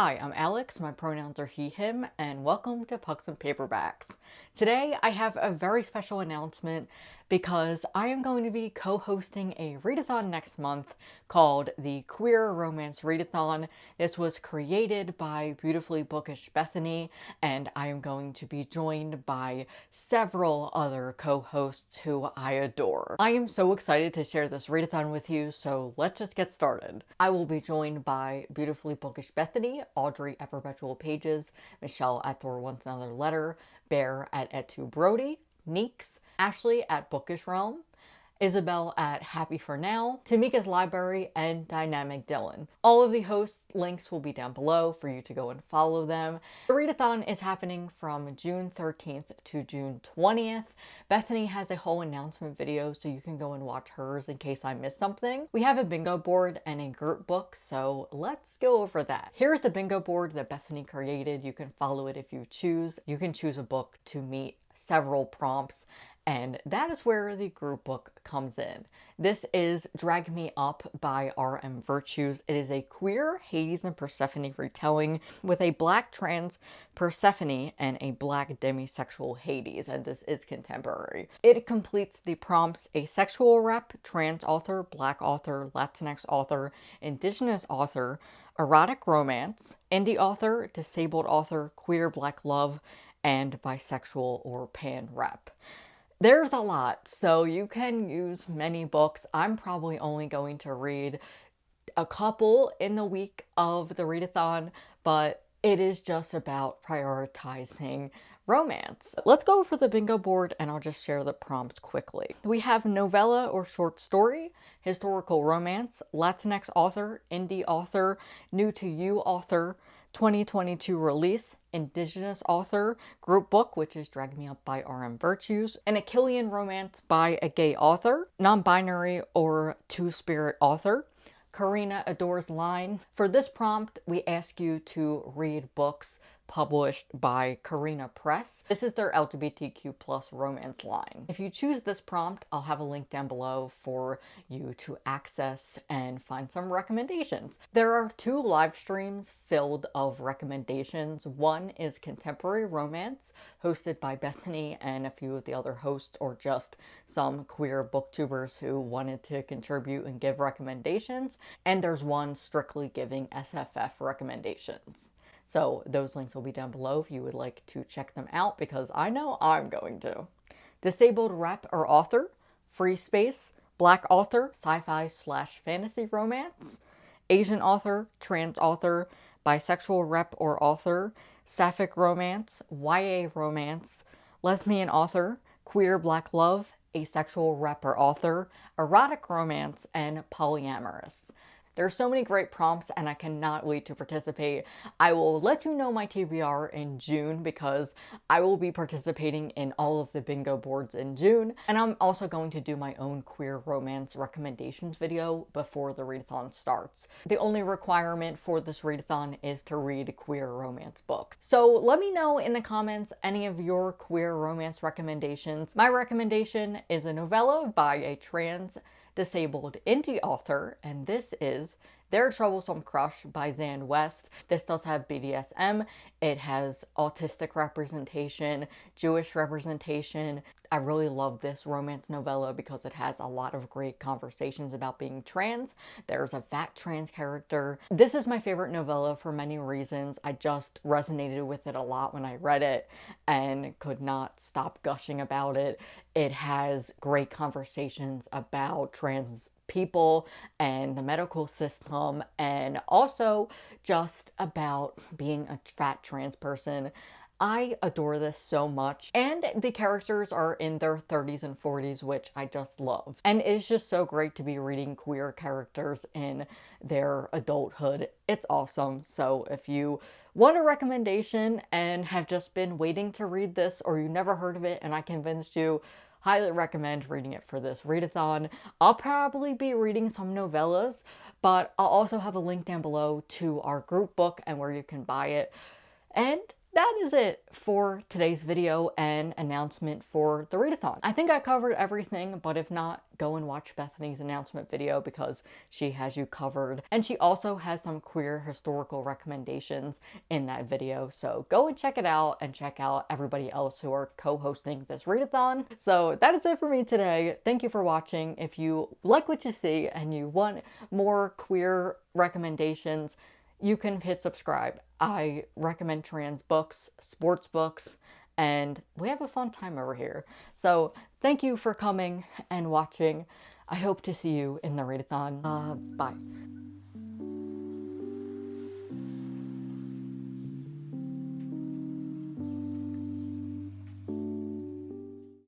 Hi, I'm Alex, my pronouns are he, him, and welcome to Pucks and Paperbacks. Today I have a very special announcement because I am going to be co-hosting a readathon next month called the Queer Romance Readathon. This was created by Beautifully Bookish Bethany and I am going to be joined by several other co-hosts who I adore. I am so excited to share this readathon with you, so let's just get started. I will be joined by Beautifully Bookish Bethany, Audrey at Perpetual Pages, Michelle at Thor Wants Another Letter, Bear at Etu Brody, Neeks, Ashley at Bookish Realm, Isabel at Happy For Now, Tamika's Library, and Dynamic Dylan. All of the hosts' links will be down below for you to go and follow them. The readathon is happening from June 13th to June 20th. Bethany has a whole announcement video so you can go and watch hers in case I missed something. We have a bingo board and a group book, so let's go over that. Here's the bingo board that Bethany created. You can follow it if you choose. You can choose a book to meet several prompts and that is where the group book comes in. This is Drag Me Up by R.M. Virtues. It is a queer Hades and Persephone retelling with a black trans Persephone and a black demisexual Hades, and this is contemporary. It completes the prompts asexual rep, trans author, black author, Latinx author, indigenous author, erotic romance, indie author, disabled author, queer black love, and bisexual or pan rep. There's a lot, so you can use many books. I'm probably only going to read a couple in the week of the readathon, but it is just about prioritizing romance. Let's go over the bingo board and I'll just share the prompts quickly. We have novella or short story, historical romance, Latinx author, indie author, new to you author, 2022 release, Indigenous author, group book, which is Drag Me Up by R.M. Virtues, an Achillean romance by a gay author, non-binary or two-spirit author, Carina Adores Line. For this prompt, we ask you to read books published by Carina Press. This is their LGBTQ plus romance line. If you choose this prompt, I'll have a link down below for you to access and find some recommendations. There are two live streams filled of recommendations. One is contemporary romance hosted by Bethany and a few of the other hosts or just some queer booktubers who wanted to contribute and give recommendations. And there's one strictly giving SFF recommendations. So those links will be down below if you would like to check them out because I know I'm going to. Disabled rep or author, free space, black author, sci-fi slash fantasy romance, Asian author, trans author, bisexual rep or author, sapphic romance, YA romance, lesbian author, queer black love, asexual rep or author, erotic romance, and polyamorous. There are so many great prompts and I cannot wait to participate. I will let you know my TBR in June because I will be participating in all of the bingo boards in June. And I'm also going to do my own queer romance recommendations video before the readathon starts. The only requirement for this readathon is to read queer romance books. So let me know in the comments any of your queer romance recommendations. My recommendation is a novella by a trans disabled indie author, and this is Their Troublesome Crush by Xan West. This does have BDSM, it has autistic representation, Jewish representation. I really love this romance novella because it has a lot of great conversations about being trans. There's a fat trans character. This is my favorite novella for many reasons. I just resonated with it a lot when I read it and could not stop gushing about it. It has great conversations about trans people and the medical system and also just about being a fat trans person. I adore this so much. And the characters are in their 30s and 40s, which I just love. And it's just so great to be reading queer characters in their adulthood. It's awesome. So if you want a recommendation and have just been waiting to read this or you never heard of it and I convinced you, highly recommend reading it for this readathon. I'll probably be reading some novellas, but I'll also have a link down below to our group book and where you can buy it. And that is it for today's video and announcement for the readathon. I think I covered everything, but if not, go and watch Bethany's announcement video because she has you covered. And she also has some queer historical recommendations in that video. So go and check it out and check out everybody else who are co-hosting this readathon. So that is it for me today. Thank you for watching. If you like what you see and you want more queer recommendations, you can hit subscribe. I recommend trans books, sports books, and we have a fun time over here. So thank you for coming and watching. I hope to see you in the readathon. Uh, bye.